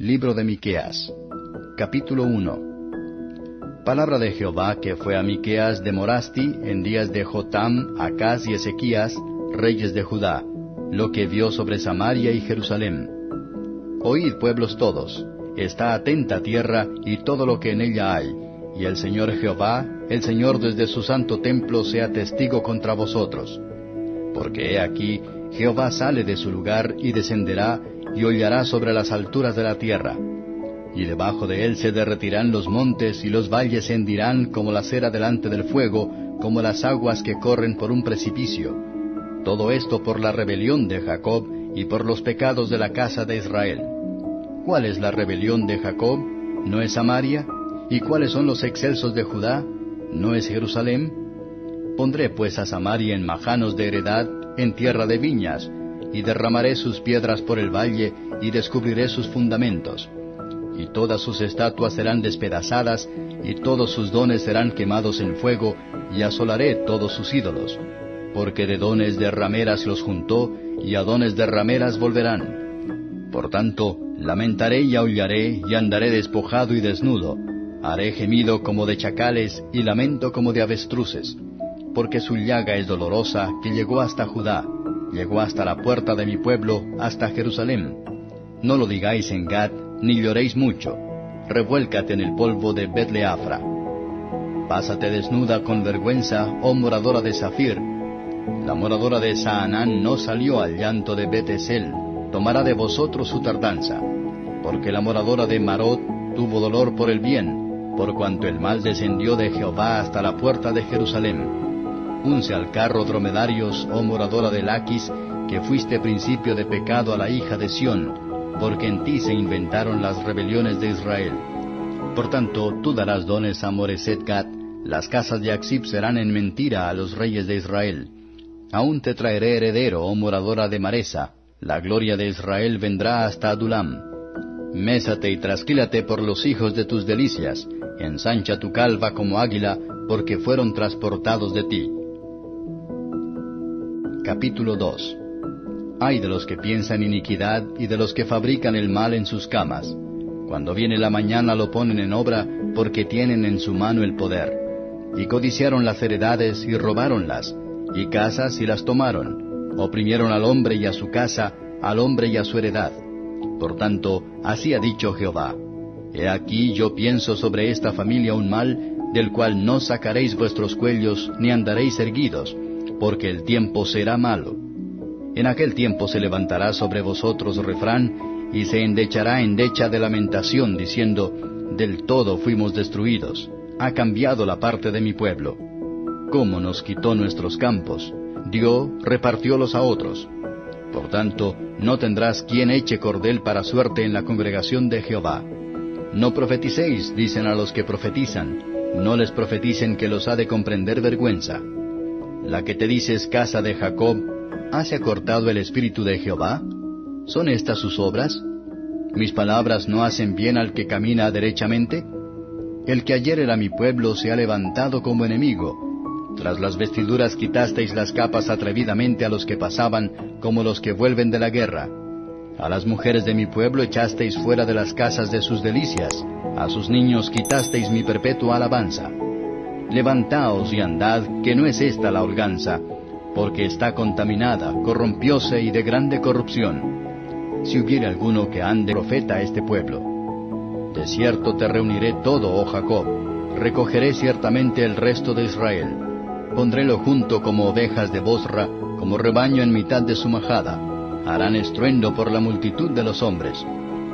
Libro de Miqueas. Capítulo 1. Palabra de Jehová que fue a Miqueas de Morasti en días de Jotam, Acaz y Ezequías, reyes de Judá, lo que vio sobre Samaria y Jerusalén. Oíd pueblos todos, está atenta tierra y todo lo que en ella hay, y el Señor Jehová, el Señor desde su santo templo sea testigo contra vosotros. Porque he aquí, Jehová sale de su lugar y descenderá y hollará sobre las alturas de la tierra. Y debajo de él se derretirán los montes y los valles se hendirán como la cera delante del fuego, como las aguas que corren por un precipicio. Todo esto por la rebelión de Jacob y por los pecados de la casa de Israel. ¿Cuál es la rebelión de Jacob? ¿No es Samaria? ¿Y cuáles son los excelsos de Judá? ¿No es Jerusalén? Pondré pues a Samaria en majanos de heredad, en tierra de viñas, y derramaré sus piedras por el valle, y descubriré sus fundamentos. Y todas sus estatuas serán despedazadas, y todos sus dones serán quemados en fuego, y asolaré todos sus ídolos. Porque de dones de rameras los juntó, y a dones de rameras volverán. Por tanto, lamentaré y aullaré, y andaré despojado y desnudo. Haré gemido como de chacales, y lamento como de avestruces. Porque su llaga es dolorosa, que llegó hasta Judá llegó hasta la puerta de mi pueblo, hasta Jerusalén. No lo digáis en Gad, ni lloréis mucho. Revuélcate en el polvo de Betleafra. Pásate desnuda con vergüenza, oh moradora de Zafir. La moradora de Saanán no salió al llanto de Betesel, tomará de vosotros su tardanza. Porque la moradora de Marot tuvo dolor por el bien, por cuanto el mal descendió de Jehová hasta la puerta de Jerusalén unce al carro dromedarios, oh moradora de Laquis, que fuiste principio de pecado a la hija de Sión, porque en ti se inventaron las rebeliones de Israel. Por tanto, tú darás dones a Moreset las casas de Axib serán en mentira a los reyes de Israel. Aún te traeré heredero, oh moradora de Maresa, la gloria de Israel vendrá hasta Adulam. Mésate y trasquílate por los hijos de tus delicias, ensancha tu calva como águila, porque fueron transportados de ti. Capítulo 2 Hay de los que piensan iniquidad y de los que fabrican el mal en sus camas. Cuando viene la mañana lo ponen en obra porque tienen en su mano el poder. Y codiciaron las heredades y robáronlas, y casas y las tomaron. Oprimieron al hombre y a su casa, al hombre y a su heredad. Por tanto, así ha dicho Jehová. He aquí yo pienso sobre esta familia un mal, del cual no sacaréis vuestros cuellos, ni andaréis erguidos, porque el tiempo será malo. En aquel tiempo se levantará sobre vosotros refrán, y se endechará endecha de lamentación, diciendo, Del todo fuimos destruidos, ha cambiado la parte de mi pueblo. ¿Cómo nos quitó nuestros campos? Dio, repartiólos a otros. Por tanto, no tendrás quien eche cordel para suerte en la congregación de Jehová. No profeticéis, dicen a los que profetizan, no les profeticen que los ha de comprender vergüenza la que te dices casa de Jacob, ¿hase acortado el espíritu de Jehová? ¿Son estas sus obras? ¿Mis palabras no hacen bien al que camina derechamente? El que ayer era mi pueblo se ha levantado como enemigo. Tras las vestiduras quitasteis las capas atrevidamente a los que pasaban, como los que vuelven de la guerra. A las mujeres de mi pueblo echasteis fuera de las casas de sus delicias, a sus niños quitasteis mi perpetua alabanza. Levantaos y andad, que no es esta la holganza, porque está contaminada, corrompióse y de grande corrupción. Si hubiere alguno que ande profeta a este pueblo. De cierto te reuniré todo, oh Jacob, recogeré ciertamente el resto de Israel. Pondrélo junto como ovejas de Bosra, como rebaño en mitad de su majada. Harán estruendo por la multitud de los hombres.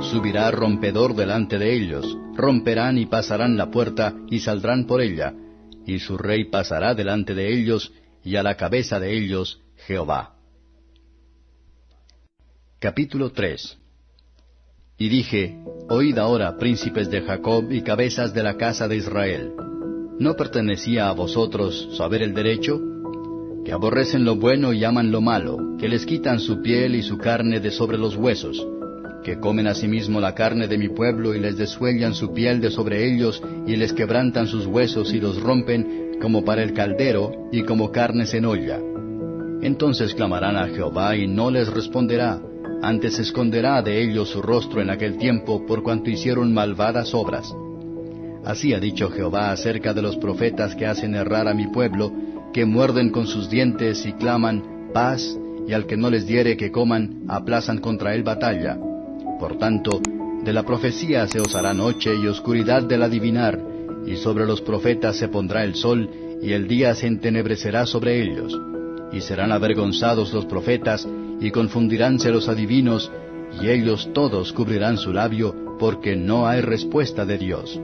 Subirá rompedor delante de ellos, romperán y pasarán la puerta y saldrán por ella, y su rey pasará delante de ellos, y a la cabeza de ellos Jehová. Capítulo 3 Y dije, Oíd ahora, príncipes de Jacob y cabezas de la casa de Israel. ¿No pertenecía a vosotros saber el derecho? Que aborrecen lo bueno y aman lo malo, que les quitan su piel y su carne de sobre los huesos, que comen asimismo la carne de mi pueblo y les desuellan su piel de sobre ellos y les quebrantan sus huesos y los rompen como para el caldero y como carnes en olla. Entonces clamarán a Jehová y no les responderá, antes esconderá de ellos su rostro en aquel tiempo por cuanto hicieron malvadas obras. Así ha dicho Jehová acerca de los profetas que hacen errar a mi pueblo, que muerden con sus dientes y claman paz, y al que no les diere que coman, aplazan contra él batalla. Por tanto, de la profecía se os hará noche y oscuridad del adivinar, y sobre los profetas se pondrá el sol, y el día se entenebrecerá sobre ellos. Y serán avergonzados los profetas, y confundiránse los adivinos, y ellos todos cubrirán su labio, porque no hay respuesta de Dios.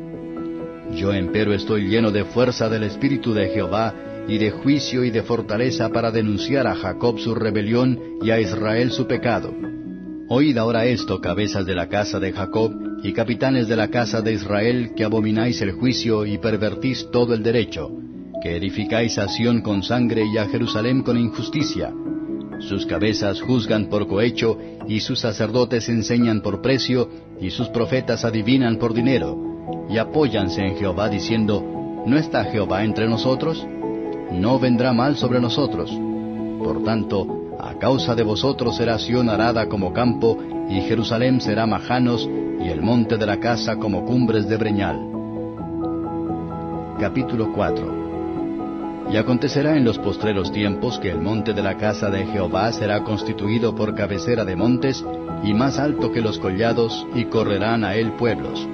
Yo empero estoy lleno de fuerza del Espíritu de Jehová, y de juicio y de fortaleza para denunciar a Jacob su rebelión y a Israel su pecado. Oíd ahora esto, cabezas de la casa de Jacob, y capitanes de la casa de Israel, que abomináis el juicio y pervertís todo el derecho, que edificáis a Sión con sangre y a Jerusalén con injusticia. Sus cabezas juzgan por cohecho, y sus sacerdotes enseñan por precio, y sus profetas adivinan por dinero, y apóyanse en Jehová diciendo, ¿no está Jehová entre nosotros? No vendrá mal sobre nosotros. Por tanto, a causa de vosotros será Sión arada como campo, y Jerusalén será majanos, y el monte de la casa como cumbres de breñal. Capítulo 4 Y acontecerá en los postreros tiempos que el monte de la casa de Jehová será constituido por cabecera de montes, y más alto que los collados, y correrán a él pueblos.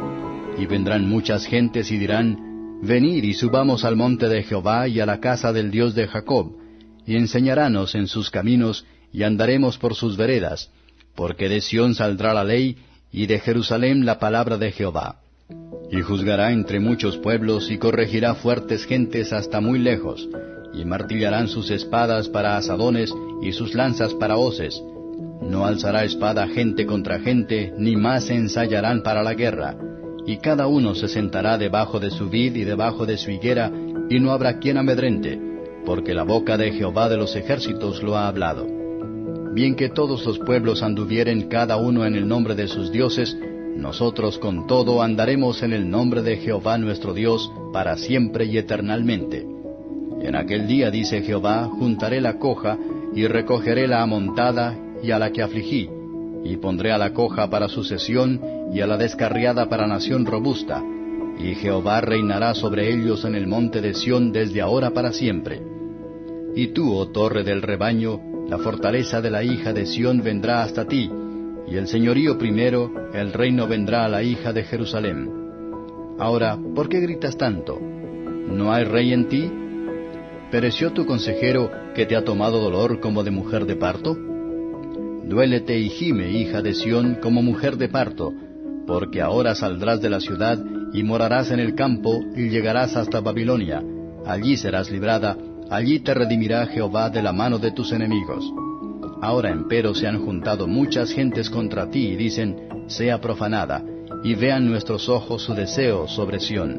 Y vendrán muchas gentes y dirán, Venid y subamos al monte de Jehová y a la casa del Dios de Jacob, y enseñarános en sus caminos, y andaremos por sus veredas, porque de Sión saldrá la ley, y de Jerusalén la palabra de Jehová. Y juzgará entre muchos pueblos, y corregirá fuertes gentes hasta muy lejos, y martillarán sus espadas para asadones, y sus lanzas para hoces. No alzará espada gente contra gente, ni más se ensayarán para la guerra. Y cada uno se sentará debajo de su vid y debajo de su higuera, y no habrá quien amedrente, porque la boca de Jehová de los ejércitos lo ha hablado. Bien que todos los pueblos anduvieren cada uno en el nombre de sus dioses, nosotros con todo andaremos en el nombre de Jehová nuestro Dios para siempre y eternalmente. En aquel día, dice Jehová, juntaré la coja y recogeré la amontada y a la que afligí, y pondré a la coja para sucesión y a la descarriada para nación robusta, y Jehová reinará sobre ellos en el monte de Sión desde ahora para siempre. Y tú, oh torre del rebaño, la fortaleza de la hija de Sión vendrá hasta ti, y el señorío primero, el reino vendrá a la hija de Jerusalén. Ahora, ¿por qué gritas tanto? ¿No hay rey en ti? ¿Pereció tu consejero que te ha tomado dolor como de mujer de parto? Duélete y gime, hija de Sión, como mujer de parto, porque ahora saldrás de la ciudad y morarás en el campo y llegarás hasta Babilonia. Allí serás librada, allí te redimirá Jehová de la mano de tus enemigos. Ahora empero se han juntado muchas gentes contra ti y dicen, sea profanada, y vean nuestros ojos su deseo sobre Sión.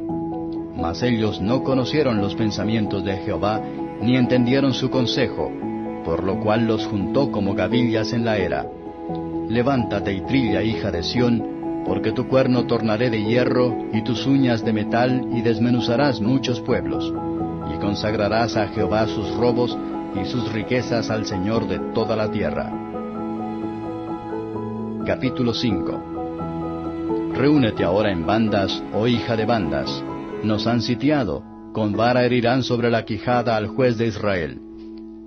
Mas ellos no conocieron los pensamientos de Jehová, ni entendieron su consejo, por lo cual los juntó como gavillas en la era. Levántate y trilla, hija de Sión, porque tu cuerno tornaré de hierro y tus uñas de metal y desmenuzarás muchos pueblos. Y consagrarás a Jehová sus robos y sus riquezas al Señor de toda la tierra. Capítulo 5 Reúnete ahora en bandas, oh hija de bandas. Nos han sitiado, con vara herirán sobre la quijada al juez de Israel.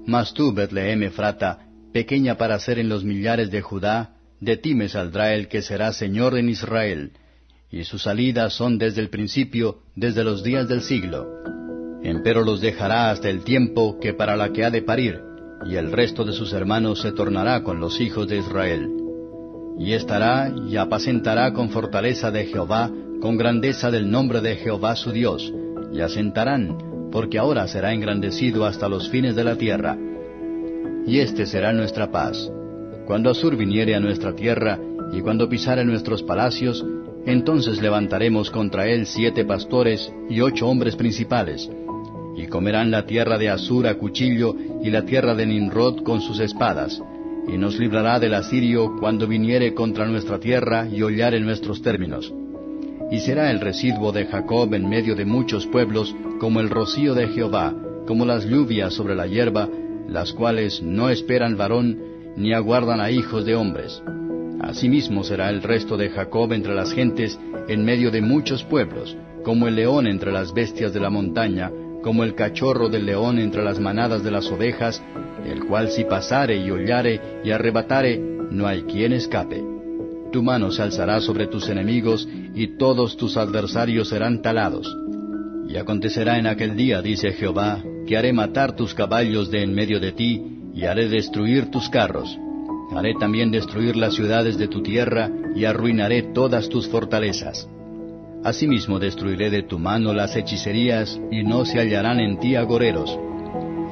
Mas tú, Betlehem Efrata, pequeña para ser en los millares de Judá, de ti me saldrá el que será Señor en Israel, y sus salidas son desde el principio, desde los días del siglo. Empero los dejará hasta el tiempo que para la que ha de parir, y el resto de sus hermanos se tornará con los hijos de Israel. Y estará y apacentará con fortaleza de Jehová, con grandeza del nombre de Jehová su Dios, y asentarán, porque ahora será engrandecido hasta los fines de la tierra. Y este será nuestra paz cuando Asur viniere a nuestra tierra, y cuando pisare nuestros palacios, entonces levantaremos contra él siete pastores y ocho hombres principales, y comerán la tierra de Asur a cuchillo y la tierra de Nimrod con sus espadas, y nos librará del asirio cuando viniere contra nuestra tierra y hollare nuestros términos. Y será el residuo de Jacob en medio de muchos pueblos como el rocío de Jehová, como las lluvias sobre la hierba, las cuales no esperan varón, ni aguardan a hijos de hombres. Asimismo será el resto de Jacob entre las gentes, en medio de muchos pueblos, como el león entre las bestias de la montaña, como el cachorro del león entre las manadas de las ovejas, el cual si pasare y hollare y arrebatare, no hay quien escape. Tu mano se alzará sobre tus enemigos, y todos tus adversarios serán talados. Y acontecerá en aquel día, dice Jehová, que haré matar tus caballos de en medio de ti, y haré destruir tus carros. Haré también destruir las ciudades de tu tierra, y arruinaré todas tus fortalezas. Asimismo destruiré de tu mano las hechicerías, y no se hallarán en ti agoreros.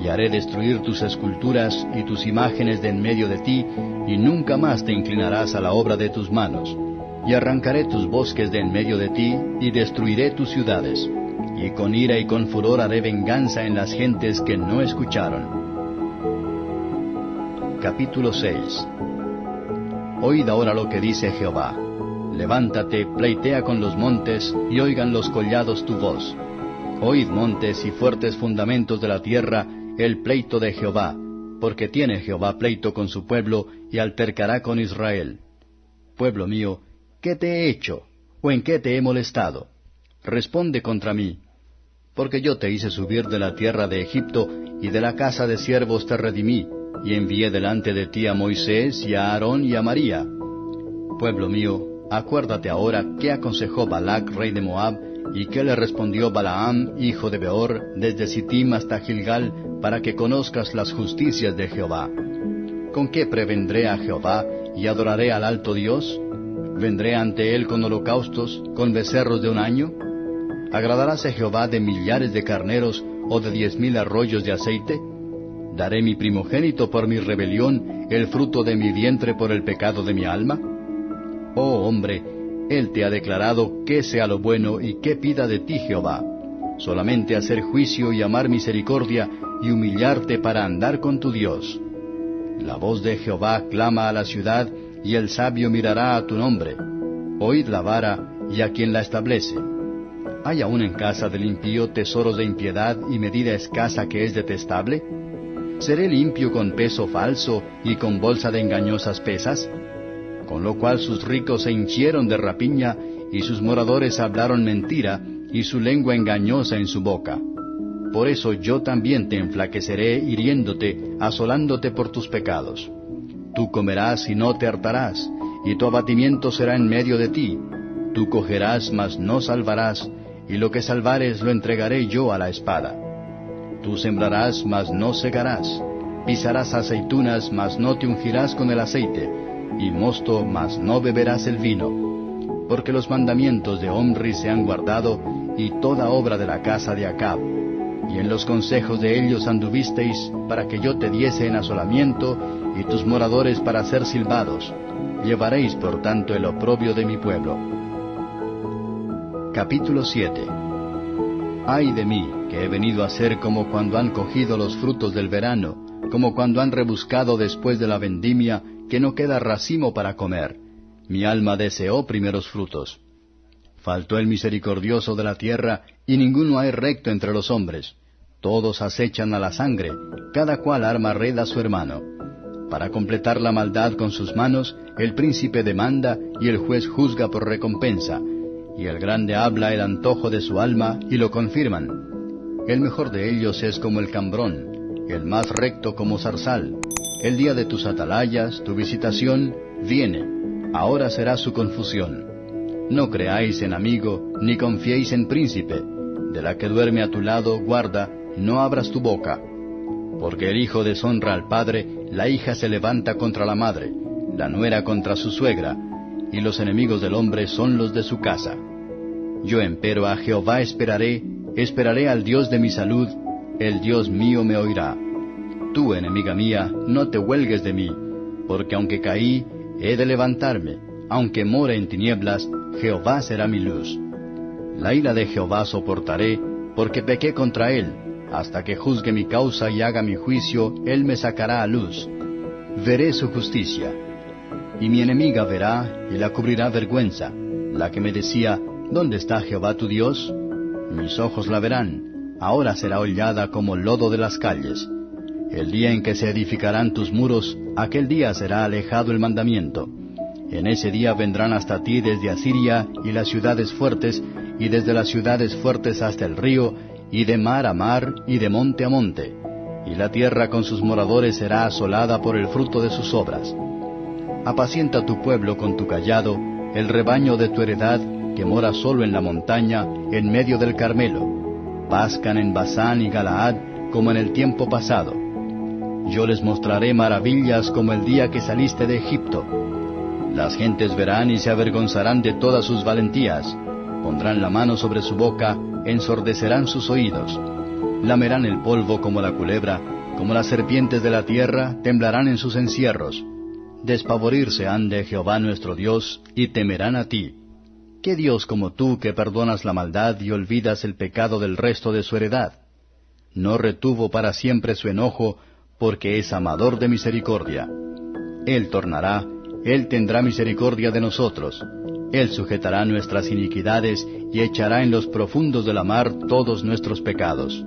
Y haré destruir tus esculturas y tus imágenes de en medio de ti, y nunca más te inclinarás a la obra de tus manos. Y arrancaré tus bosques de en medio de ti, y destruiré tus ciudades. Y con ira y con furor haré venganza en las gentes que no escucharon. Capítulo 6 Oíd ahora lo que dice Jehová. Levántate, pleitea con los montes, y oigan los collados tu voz. Oíd montes y fuertes fundamentos de la tierra, el pleito de Jehová, porque tiene Jehová pleito con su pueblo, y altercará con Israel. Pueblo mío, ¿qué te he hecho? ¿O en qué te he molestado? Responde contra mí. Porque yo te hice subir de la tierra de Egipto, y de la casa de siervos te redimí, y envié delante de ti a Moisés y a Aarón y a María. Pueblo mío, Acuérdate ahora qué aconsejó Balac, rey de Moab, y qué le respondió Balaam, hijo de Beor, desde Sittim hasta Gilgal, para que conozcas las justicias de Jehová. ¿Con qué prevendré a Jehová y adoraré al alto Dios? ¿Vendré ante él con holocaustos, con becerros de un año? ¿Agradaráse Jehová de millares de carneros o de diez mil arroyos de aceite? ¿Daré mi primogénito por mi rebelión, el fruto de mi vientre por el pecado de mi alma? Oh hombre, Él te ha declarado qué sea lo bueno y qué pida de ti Jehová. Solamente hacer juicio y amar misericordia y humillarte para andar con tu Dios. La voz de Jehová clama a la ciudad y el sabio mirará a tu nombre. Oíd la vara y a quien la establece. ¿Hay aún en casa del impío tesoros de impiedad y medida escasa que es detestable? ¿Seré limpio con peso falso y con bolsa de engañosas pesas? Con lo cual sus ricos se hinchieron de rapiña, y sus moradores hablaron mentira, y su lengua engañosa en su boca. Por eso yo también te enflaqueceré hiriéndote, asolándote por tus pecados. Tú comerás y no te hartarás, y tu abatimiento será en medio de ti. Tú cogerás, mas no salvarás, y lo que salvares lo entregaré yo a la espada. Tú sembrarás, mas no segarás. Pisarás aceitunas, mas no te ungirás con el aceite y mosto, mas no beberás el vino. Porque los mandamientos de Omri se han guardado, y toda obra de la casa de Acab. Y en los consejos de ellos anduvisteis, para que yo te diese en asolamiento, y tus moradores para ser silbados. Llevaréis por tanto el oprobio de mi pueblo. Capítulo 7 Ay de mí, que he venido a ser como cuando han cogido los frutos del verano, como cuando han rebuscado después de la vendimia, que no queda racimo para comer. Mi alma deseó primeros frutos. Faltó el misericordioso de la tierra, y ninguno hay recto entre los hombres. Todos acechan a la sangre, cada cual arma red a su hermano. Para completar la maldad con sus manos, el príncipe demanda y el juez juzga por recompensa, y el grande habla el antojo de su alma y lo confirman. El mejor de ellos es como el cambrón, el más recto como zarzal, el día de tus atalayas, tu visitación, viene. Ahora será su confusión. No creáis en amigo, ni confiéis en príncipe. De la que duerme a tu lado, guarda, no abras tu boca. Porque el hijo deshonra al padre, la hija se levanta contra la madre, la nuera contra su suegra, y los enemigos del hombre son los de su casa. Yo empero a Jehová esperaré, esperaré al Dios de mi salud, el Dios mío me oirá. Tú, enemiga mía, no te huelgues de mí, porque aunque caí, he de levantarme, aunque more en tinieblas, Jehová será mi luz. La ira de Jehová soportaré, porque pequé contra él, hasta que juzgue mi causa y haga mi juicio, él me sacará a luz. Veré su justicia. Y mi enemiga verá y la cubrirá vergüenza, la que me decía, ¿dónde está Jehová tu Dios? Mis ojos la verán, ahora será hollada como lodo de las calles El día en que se edificarán tus muros, aquel día será alejado el mandamiento. En ese día vendrán hasta ti desde Asiria y las ciudades fuertes, y desde las ciudades fuertes hasta el río, y de mar a mar, y de monte a monte. Y la tierra con sus moradores será asolada por el fruto de sus obras. Apacienta tu pueblo con tu callado, el rebaño de tu heredad, que mora solo en la montaña, en medio del Carmelo. Pascan en Basán y Galaad como en el tiempo pasado. Yo les mostraré maravillas como el día que saliste de Egipto. Las gentes verán y se avergonzarán de todas sus valentías. Pondrán la mano sobre su boca, ensordecerán sus oídos. Lamerán el polvo como la culebra, como las serpientes de la tierra, temblarán en sus encierros. Despavorirse han de Jehová nuestro Dios, y temerán a ti. ¿Qué Dios como tú que perdonas la maldad y olvidas el pecado del resto de su heredad? No retuvo para siempre su enojo, porque es amador de misericordia. Él tornará, Él tendrá misericordia de nosotros. Él sujetará nuestras iniquidades y echará en los profundos de la mar todos nuestros pecados.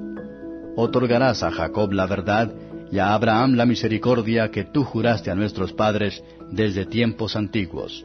Otorgarás a Jacob la verdad y a Abraham la misericordia que tú juraste a nuestros padres desde tiempos antiguos.